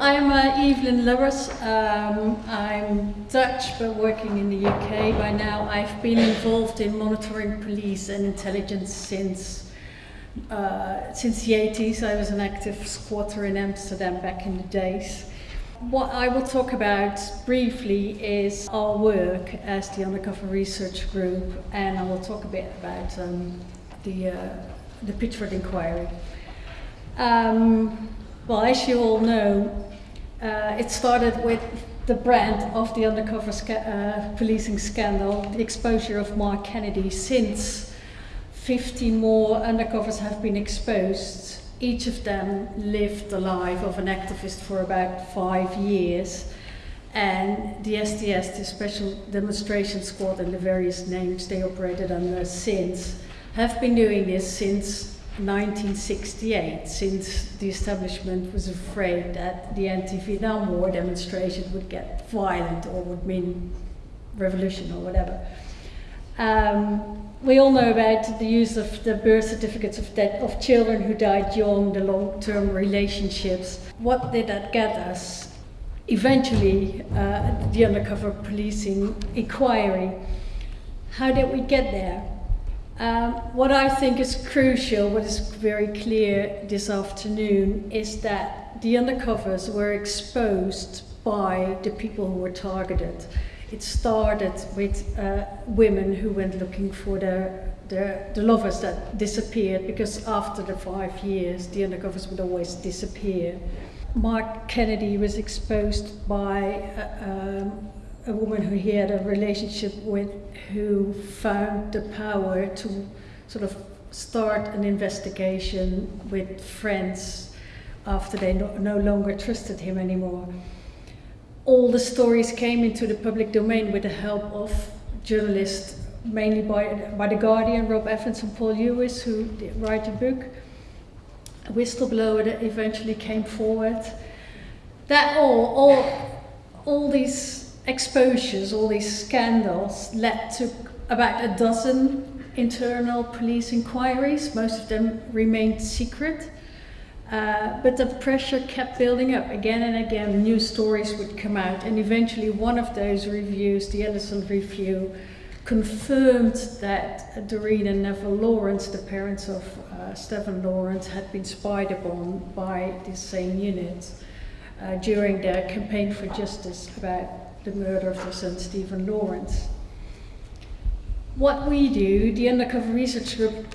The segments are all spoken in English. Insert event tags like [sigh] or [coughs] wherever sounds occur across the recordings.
I'm uh, Eveline Lubbers. Um, I'm Dutch but working in the UK by now. I've been involved in monitoring police and intelligence since uh, since the 80s. I was an active squatter in Amsterdam back in the days. What I will talk about briefly is our work as the Undercover Research Group and I will talk a bit about um, the, uh, the Pitchford Inquiry. Um, well, as you all know, uh, it started with the brand of the undercover sca uh, policing scandal, the exposure of Mark Kennedy. Since 50 more undercovers have been exposed, each of them lived the life of an activist for about five years. And the SDS, the Special Demonstration Squad, and the various names they operated under since, have been doing this since 1968, since the establishment was afraid that the anti-Vietnam War demonstration would get violent or would mean revolution or whatever. Um, we all know about the use of the birth certificates of, of children who died young, the long-term relationships. What did that get us? Eventually, uh, the undercover policing inquiry. How did we get there? Um, what I think is crucial, what is very clear this afternoon, is that the undercovers were exposed by the people who were targeted. It started with uh, women who went looking for their, their, the lovers that disappeared because after the five years the undercovers would always disappear. Mark Kennedy was exposed by uh, um, a woman who he had a relationship with who found the power to sort of start an investigation with friends after they no, no longer trusted him anymore. All the stories came into the public domain with the help of journalists, mainly by, by The Guardian, Rob Evans and Paul Lewis, who write a book. A whistleblower that eventually came forward. That all, all, all these exposures, all these scandals, led to about a dozen internal police inquiries. Most of them remained secret. Uh, but the pressure kept building up again and again. New stories would come out, and eventually, one of those reviews, the Ellison Review, confirmed that Doreen and Neville Lawrence, the parents of uh, Stephen Lawrence, had been spied upon by this same unit uh, during their campaign for justice about the murder of their son Stephen Lawrence. What we do, the Undercover Research Group,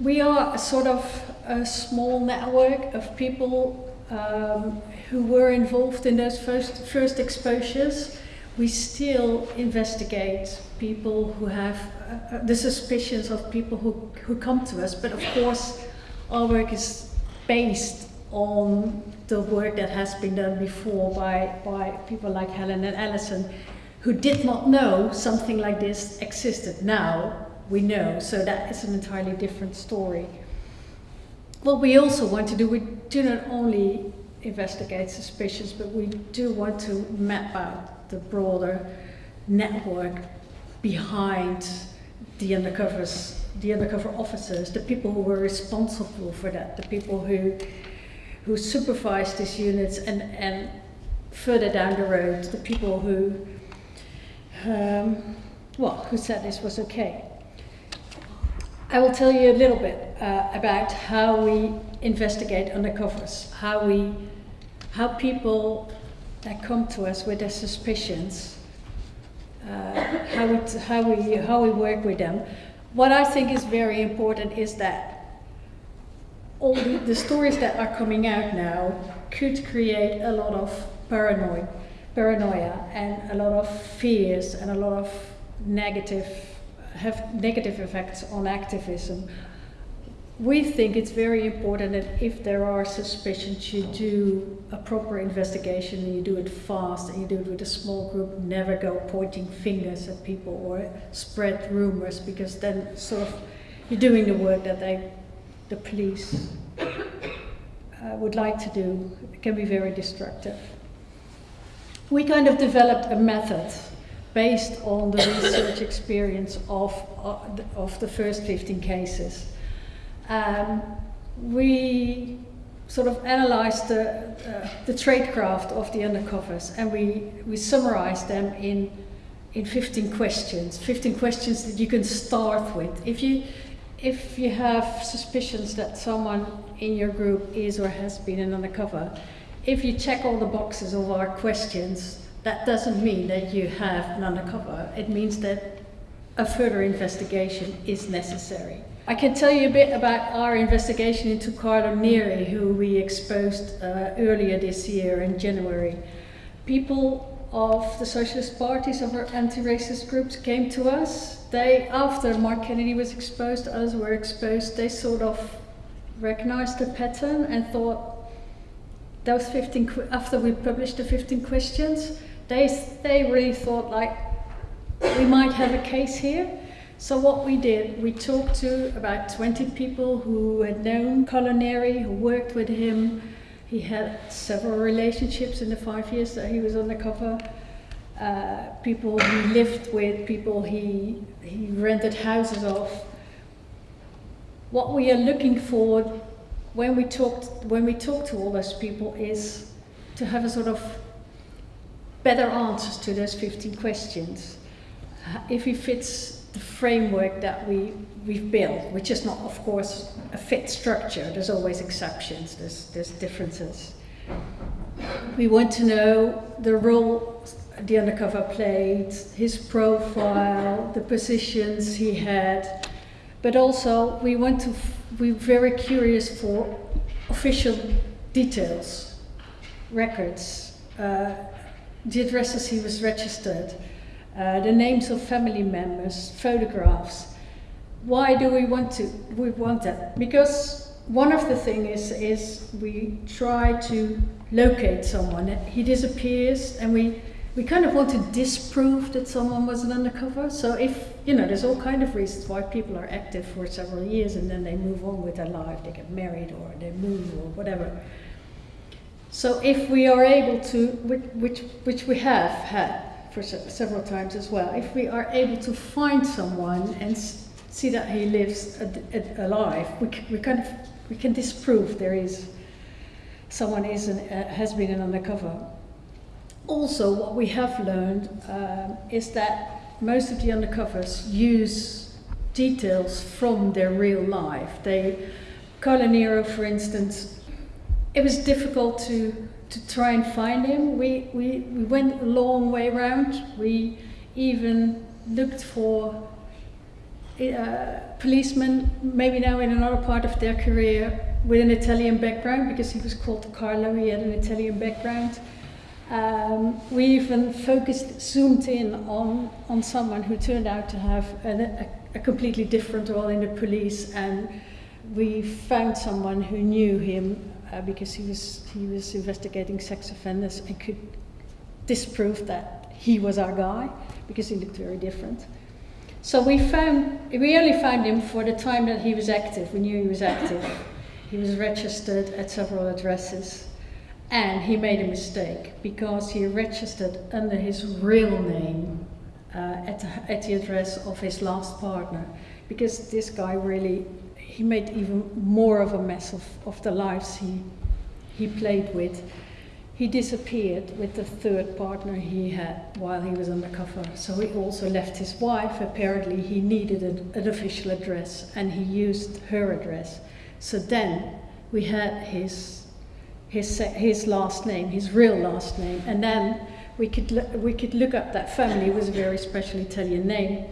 we are a sort of a small network of people um, who were involved in those first, first exposures. We still investigate people who have uh, uh the suspicions of people who, who come to us, but of course our work is based on the work that has been done before by, by people like Helen and Alison, who did not know something like this existed. Now we know, so that is an entirely different story. What we also want to do, we do not only investigate suspicions, but we do want to map out the broader network behind the undercovers, the undercover officers, the people who were responsible for that, the people who who supervise these units and, and further down the road, the people who, um, well, who said this was okay. I will tell you a little bit uh, about how we investigate undercovers, how we, how people that come to us with their suspicions, uh, how, we, how, we, how we work with them. What I think is very important is that all the, the stories that are coming out now could create a lot of paranoia, paranoia and a lot of fears and a lot of negative have negative effects on activism. We think it's very important that if there are suspicions, you do a proper investigation and you do it fast and you do it with a small group. Never go pointing fingers at people or spread rumors because then sort of you're doing the work that they the police uh, would like to do can be very destructive. We kind of developed a method based on the research [coughs] experience of, uh, of the first 15 cases. Um, we sort of analyzed the, uh, the tradecraft of the undercovers and we, we summarized them in, in 15 questions. 15 questions that you can start with. If you, if you have suspicions that someone in your group is or has been an undercover, if you check all the boxes of our questions, that doesn't mean that you have an undercover. It means that a further investigation is necessary. I can tell you a bit about our investigation into Carlo Neri, who we exposed uh, earlier this year in January. People of the socialist parties of our anti-racist groups came to us. They, after Mark Kennedy was exposed, others were exposed, they sort of recognized the pattern and thought those 15, after we published the 15 questions, they, they really thought like, we might have a case here. So what we did, we talked to about 20 people who had known Carlo Neri, who worked with him. He had several relationships in the five years that he was undercover. Uh, people he lived with, people he, he rented houses of. What we are looking for when we talked when we talk to all those people is to have a sort of better answers to those 15 questions. If he fits the framework that we, we've built, which is not, of course, a fit structure. There's always exceptions, there's, there's differences. We want to know the role the undercover played, his profile, the positions he had, but also we want to, we're very curious for official details, records, uh, the addresses he was registered, uh, the names of family members, photographs. Why do we want to? We want that because one of the things is is we try to locate someone. He disappears, and we we kind of want to disprove that someone was an undercover. So if you know, there's all kind of reasons why people are active for several years and then they move on with their life. They get married or they move or whatever. So if we are able to, which which, which we have had for se several times as well. If we are able to find someone and see that he lives alive, we, we kind of we can disprove there is someone is an, uh, has been an undercover. Also, what we have learned uh, is that most of the undercovers use details from their real life. They, Carlo Neri, for instance, it was difficult to to try and find him. We, we, we went a long way around. We even looked for uh, policemen, maybe now in another part of their career, with an Italian background, because he was called Carlo, he had an Italian background. Um, we even focused, zoomed in on, on someone who turned out to have an, a, a completely different role in the police, and we found someone who knew him uh, because he was he was investigating sex offenders and could disprove that he was our guy because he looked very different. So we found we only found him for the time that he was active. We knew he was active. He was registered at several addresses. And he made a mistake because he registered under his real name uh, at, at the address of his last partner. Because this guy really he made even more of a mess of, of the lives he, he played with. He disappeared with the third partner he had while he was undercover. So he also left his wife. Apparently, he needed an, an official address and he used her address. So then we had his, his, his last name, his real last name, and then we could, we could look up that family. It was a very special Italian name.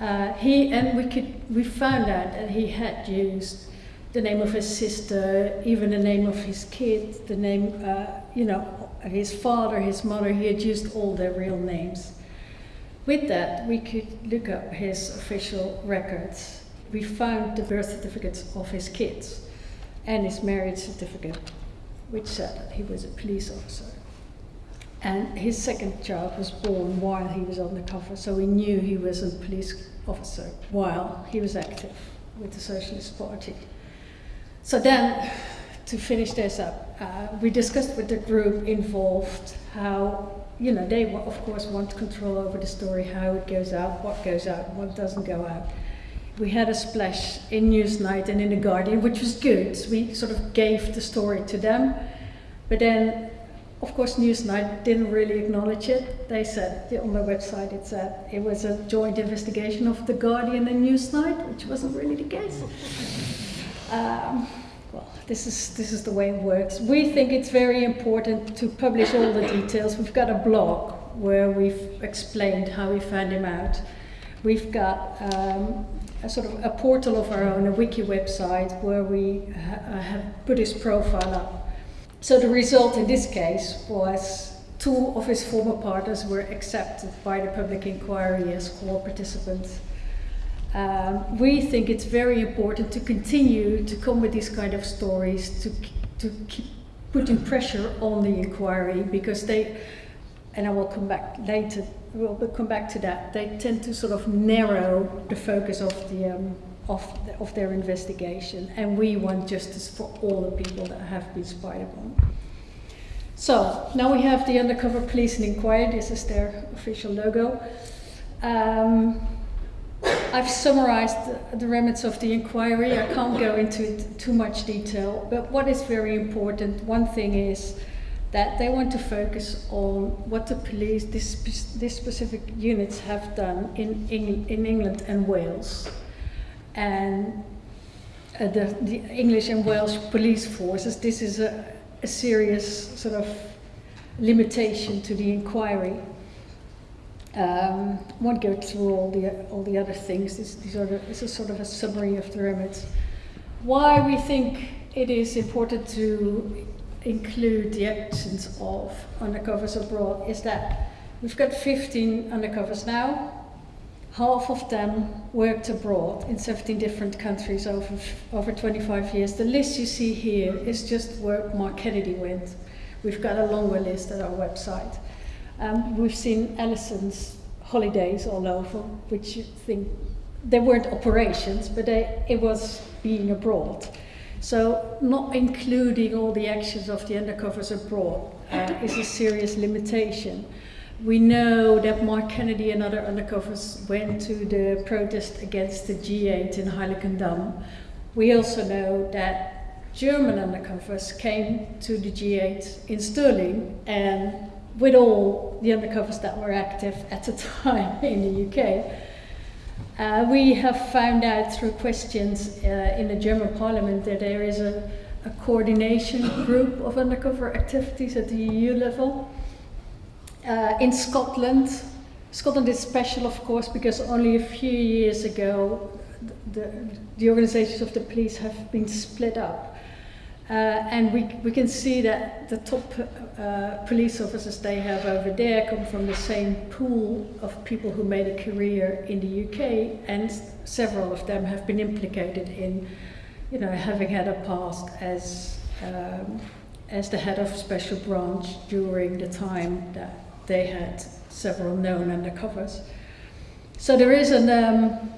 Uh, he and we could we found out that he had used the name of his sister, even the name of his kid, the name, uh, you know, his father, his mother. He had used all their real names. With that, we could look up his official records. We found the birth certificates of his kids and his marriage certificate, which said that he was a police officer. And his second child was born while he was undercover, so we knew he was a police officer while he was active with the Socialist Party. So then, to finish this up, uh, we discussed with the group involved how, you know, they of course want control over the story, how it goes out, what goes out, what doesn't go out. we had a splash in Newsnight and in The Guardian, which was good. We sort of gave the story to them. But then, of course, Newsnight didn't really acknowledge it. They said on their website it said it was a joint investigation of The Guardian and Newsnight, which wasn't really the case. [laughs] Um, well, this is, this is the way it works. We think it's very important to publish all the details. We've got a blog where we've explained how we found him out. We've got um, a sort of a portal of our own, a wiki website, where we ha uh, have put his profile up. So the result in this case was two of his former partners were accepted by the public inquiry as core participants. Um, we think it's very important to continue to come with these kind of stories, to, to keep putting pressure on the inquiry because they, and I will come back later, we'll come back to that, they tend to sort of narrow the focus of, the, um, of, the, of their investigation and we want justice for all the people that have been spied upon. So now we have the undercover police and inquiry, this is their official logo. Um, I've summarized the, the remits of the inquiry. I can't go into too much detail, but what is very important, one thing is that they want to focus on what the police, this, this specific units have done in, in, in England and Wales. And uh, the, the English and Welsh police forces, this is a, a serious sort of limitation to the inquiry. Um, won't go through all the all the other things. This, these are the, this is sort of a summary of the remits. Why we think it is important to include the actions of undercovers abroad is that we've got 15 undercovers now. Half of them worked abroad in 17 different countries over over 25 years. The list you see here is just where Mark Kennedy went. We've got a longer list at our website. Um, we've seen Allison's holidays all over, which you think they weren't operations, but they, it was being abroad. So not including all the actions of the undercovers abroad uh, is a serious limitation. We know that Mark Kennedy and other undercovers went to the protest against the G8 in Heiligendamm. We also know that German undercovers came to the G8 in Stirling and with all the undercovers that were active at the [laughs] time in the UK. Uh, we have found out through questions uh, in the German parliament that there is a, a, coordination group of undercover activities at the EU level. Uh, in Scotland, Scotland is special of course because only a few years ago the, the organizations of the police have been split up. Uh, and we, we can see that the top uh, police officers they have over there come from the same pool of people who made a career in the UK and several of them have been implicated in you know having had a past as um, as the head of special branch during the time that they had several known undercovers. So there is an um,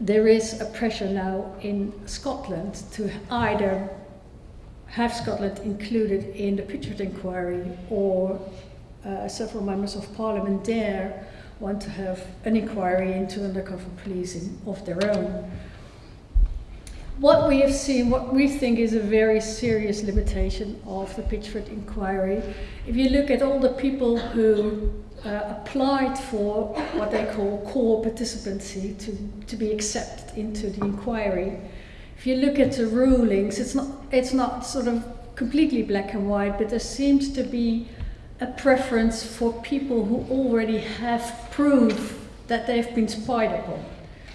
there is a pressure now in Scotland to either have Scotland included in the Pitchford inquiry or uh, several members of parliament there want to have an inquiry into undercover policing of their own. What we have seen, what we think is a very serious limitation of the Pitchford inquiry, if you look at all the people who uh, applied for what they call core participancy to, to be accepted into the inquiry, if you look at the rulings, it's not, it's not sort of completely black and white, but there seems to be a preference for people who already have proof that they've been spied upon.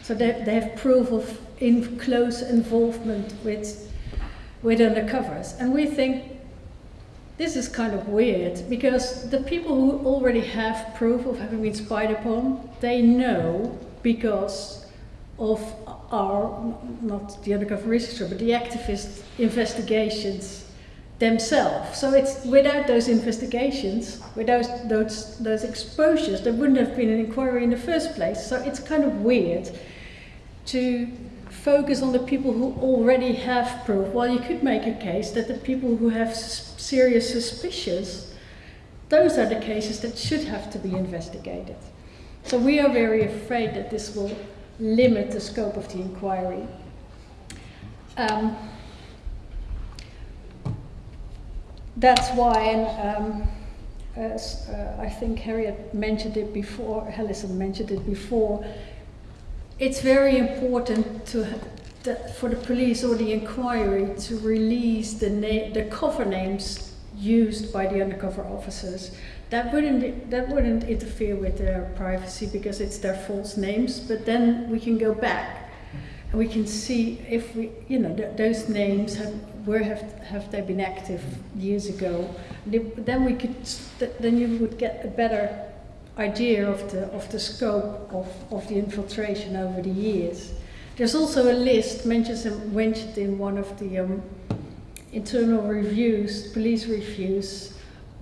So they, they have proof of in close involvement with, with undercovers. And we think this is kind of weird because the people who already have proof of having been spied upon, they know because of our, not the undercover researcher, but the activist investigations themselves. So it's without those investigations, without those those exposures, there wouldn't have been an inquiry in the first place. So it's kind of weird to focus on the people who already have proof. Well, you could make a case that the people who have serious suspicions, those are the cases that should have to be investigated. So we are very afraid that this will limit the scope of the inquiry. Um, that's why, and um, as uh, I think Harriet mentioned it before, Hellison mentioned it before, it's very important to for the police or the inquiry to release the, the cover names used by the undercover officers. That wouldn't that wouldn't interfere with their privacy because it's their false names. But then we can go back and we can see if we, you know, th those names have where have have they been active years ago. Then we could then you would get a better idea of the of the scope of of the infiltration over the years. There's also a list mentioned in one of the um, internal reviews, police reviews,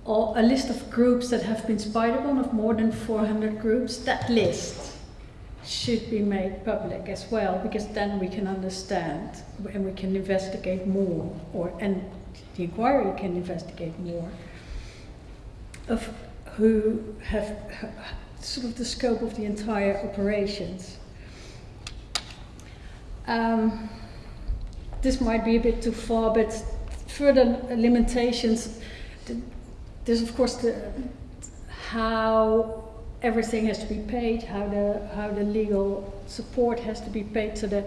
or a list of groups that have been spied upon of more than 400 groups. That list should be made public as well, because then we can understand and we can investigate more, or and the inquiry can investigate more of who have sort of the scope of the entire operations. Um, this might be a bit too far, but further limitations, there's of course the how everything has to be paid, how the how the legal support has to be paid. So the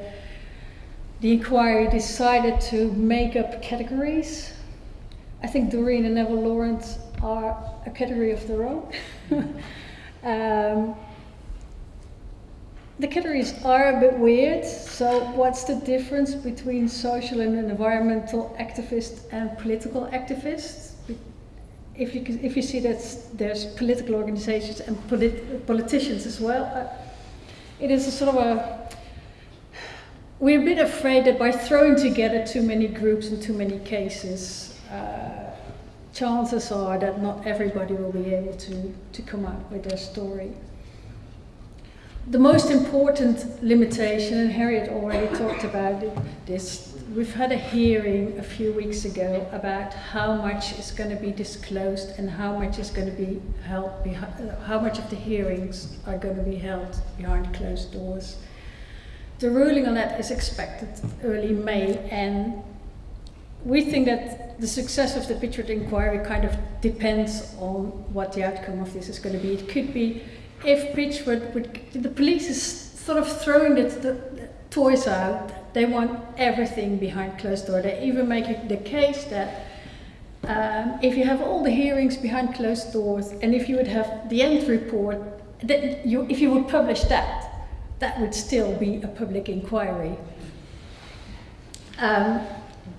the inquiry decided to make up categories. I think Doreen and Neville Lawrence are a category of their own. [laughs] um, the categories are a bit weird. So what's the difference between social and environmental activists and political activists? If you, if you see that there's political organizations and polit politicians as well, uh, it is a sort of a, we're a bit afraid that by throwing together too many groups and too many cases, uh, chances are that not everybody will be able to, to come out with their story the most important limitation, and Harriet already talked about it, this, we've had a hearing a few weeks ago about how much is going to be disclosed and how much is going to be held uh, how much of the hearings are going to be held behind closed doors. The ruling on that is expected early May, and we think that the success of the Pitchford inquiry kind of depends on what the outcome of this is going to be. It could be if Pitchford would, the police is sort of throwing the, the, the toys out. They want everything behind closed door. They even make the case that um, if you have all the hearings behind closed doors, and if you would have the end report, that you, if you would publish that, that would still be a public inquiry. Um,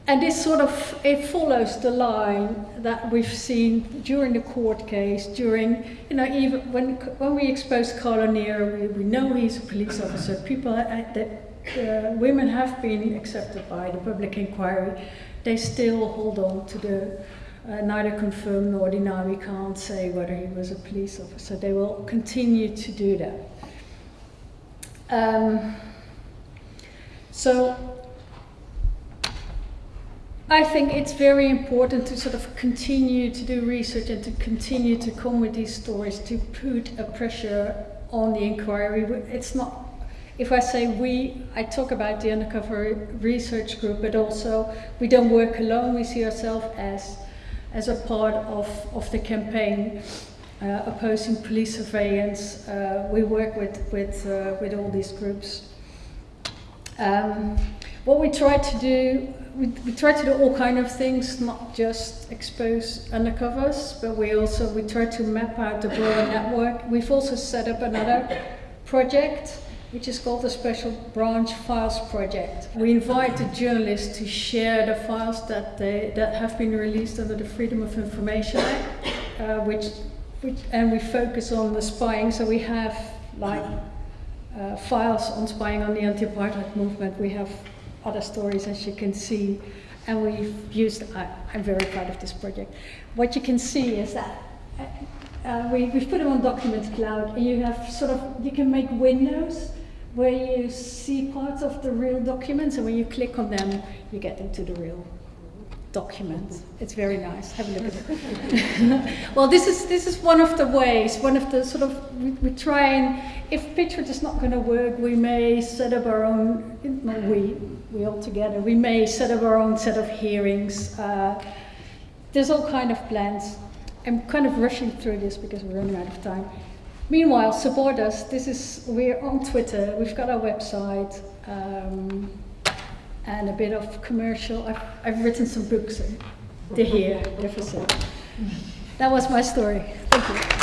and this sort of, it follows the line that we've seen during the court case, during, you know, even when, when we exposed Carlo Neri, we, we know he's a police officer. People, uh, uh, women have been accepted by the public inquiry. They still hold on to the, uh, neither confirm nor deny. We can't say whether he was a police officer. They will continue to do that. Um, so I think it's very important to sort of continue to do research and to continue to come with these stories to put a pressure on the inquiry. It's not, if I say we, I talk about the undercover research group, but also we don't work alone. We see ourselves as, as a part of, of the campaign. Uh, opposing police surveillance. Uh, we work with, with, uh, with all these groups. Um, what we try to do we, we try to do all kind of things, not just expose undercovers, but we also we try to map out the broader network. We've also set up another project which is called the Special Branch Files Project. We invite the journalists to share the files that they that have been released under the Freedom of Information Act, uh, which, which and we focus on the spying. So we have like uh, files on spying on the anti-apartheid movement. We have other stories as you can see. And we've used, I, am very proud of this project. What you can see is that uh, uh, we, we've put them on Document Cloud and you have sort of, you can make windows where you see parts of the real documents and when you click on them, you get into the real document. It's very nice. Have a look at it. [laughs] well, this is this is one of the ways. One of the sort of we, we try and if Pitchford is not going to work, we may set up our own. No, we we all together. We may set up our own set of hearings. Uh, there's all kind of plans. I'm kind of rushing through this because we're running out of time. Meanwhile, support us. This is we're on Twitter. We've got our website. Um, and a bit of commercial. I've, I've written some books. They're here, they're. That was my story. Thank you.